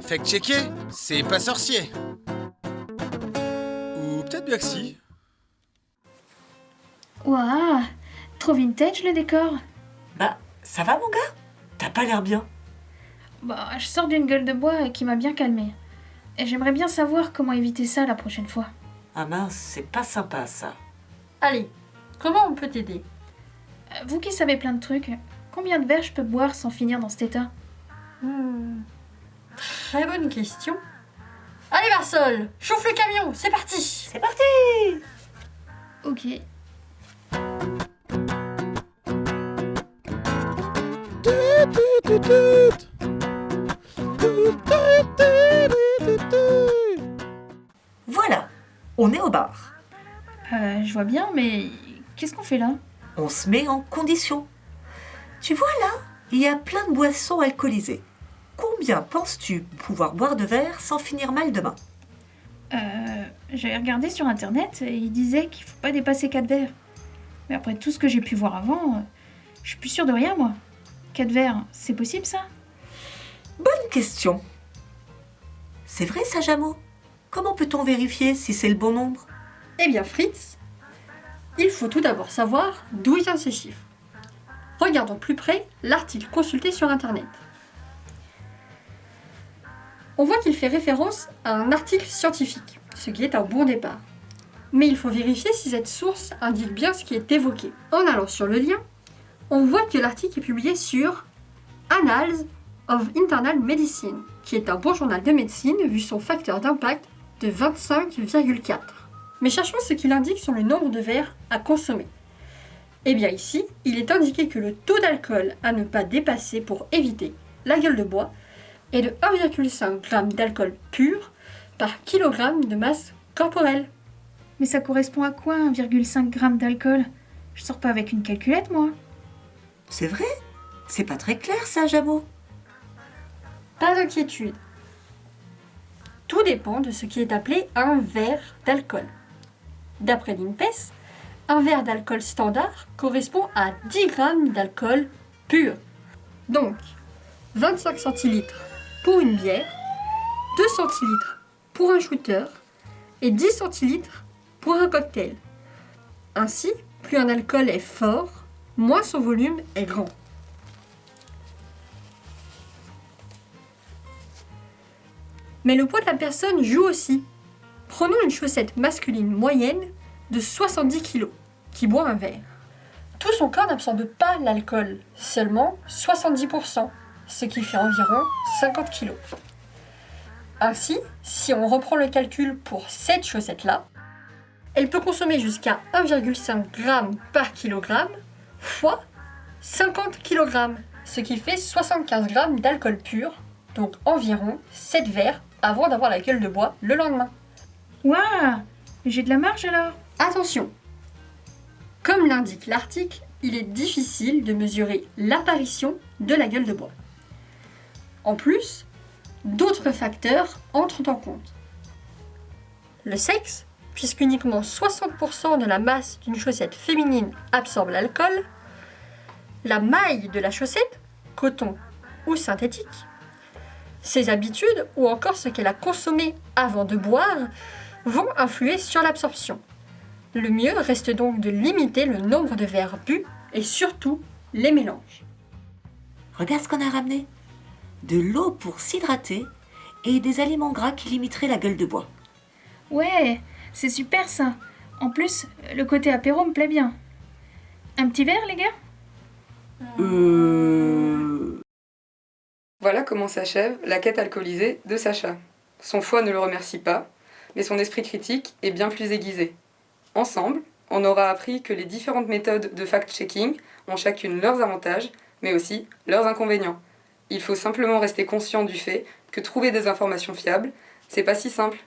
Fact-checker, c'est pas sorcier. Ou peut-être bien que si. Waouh Trop vintage le décor Bah, ça va mon gars? T'as pas l'air bien. Bah, je sors d'une gueule de bois qui m'a bien calmée. Et j'aimerais bien savoir comment éviter ça la prochaine fois. Ah mince, c'est pas sympa ça. Allez, comment on peut t'aider? Euh, Vous qui savez plein de trucs, combien de verres je peux boire sans finir dans cet état? Hmm, Très bonne question. Allez Marsol, chauffe le camion, c'est parti C'est parti Ok. Voilà, on est au bar. Euh, je vois bien, mais qu'est-ce qu'on fait là? On se met en condition. Tu vois là, il y a plein de boissons alcoolisées. Combien penses-tu pouvoir boire de verre sans finir mal demain Euh, j'avais regardé sur internet et il disait qu'il faut pas dépasser 4 verres. Mais après tout ce que j'ai pu voir avant, euh, je suis plus sûre de rien moi. 4 verres, c'est possible ça? Bonne question. C'est vrai ça, Jameau Comment peut-on vérifier si c'est le bon nombre? Eh bien Fritz, il faut tout d'abord savoir d'où viennent ces chiffres. Regardons plus près l'article consulté sur internet. On voit qu'il fait référence à un article scientifique, ce qui est un bon départ. Mais il faut vérifier si cette source indique bien ce qui est évoqué. En allant sur le lien, on voit que l'article est publié sur Annals of Internal Medicine, qui est un bon journal de médecine vu son facteur d'impact de 25,4. Mais cherchons ce qu'il indique sur le nombre de verres à consommer. Eh bien ici, il est indiqué que le taux d'alcool à ne pas dépasser pour éviter la gueule de bois est de 1,5 g d'alcool pur par kilogramme de masse corporelle. Mais ça correspond à quoi 1,5 g d'alcool? Je sors pas avec une calculette moi. C'est vrai? C'est pas très clair ça, Jameau Pas d'inquiétude. Tout dépend de ce qui est appelé un verre d'alcool. D'après l'INPES, un verre d'alcool standard correspond à 10 grammes d'alcool pur. Donc, 25 centilitres pour une bière, 2 centilitres pour un shooter et 10 centilitres pour un cocktail. Ainsi, plus un alcool est fort, moins son volume est grand. Mais le poids de la personne joue aussi. Prenons une chaussette masculine moyenne de 70 kg qui boit un verre. Tout son corps n'absorbe pas l'alcool, seulement 70%, ce qui fait environ 50 kg. Ainsi, si on reprend le calcul pour cette chaussette-là, elle peut consommer jusqu'à 1,5 g par kilogramme fois 50 kg, ce qui fait 75 g d'alcool pur, donc environ 7 verres avant d'avoir la gueule de bois le lendemain. Waouh J'ai de la marge alors Attention Comme l'indique l'article, il est difficile de mesurer l'apparition de la gueule de bois. En plus, d'autres facteurs entrent en compte. Le sexe, puisqu'uniquement 60% de la masse d'une chaussette féminine absorbe l'alcool, la maille de la chaussette, coton ou synthétique, ses habitudes ou encore ce qu'elle a consommé avant de boire vont influer sur l'absorption. Le mieux reste donc de limiter le nombre de verres bu et surtout les mélanges. Regarde ce qu'on a ramené? De l'eau pour s'hydrater et des aliments gras qui limiteraient la gueule de bois. Ouais, c'est super ça. En plus, le côté apéro me plaît bien. Un petit verre les gars? Euh... Voilà comment s'achève la quête alcoolisée de Sacha. Son foie ne le remercie pas, mais son esprit critique est bien plus aiguisé. Ensemble, on aura appris que les différentes méthodes de fact-checking ont chacune leurs avantages, mais aussi leurs inconvénients. Il faut simplement rester conscient du fait que trouver des informations fiables, c'est pas si simple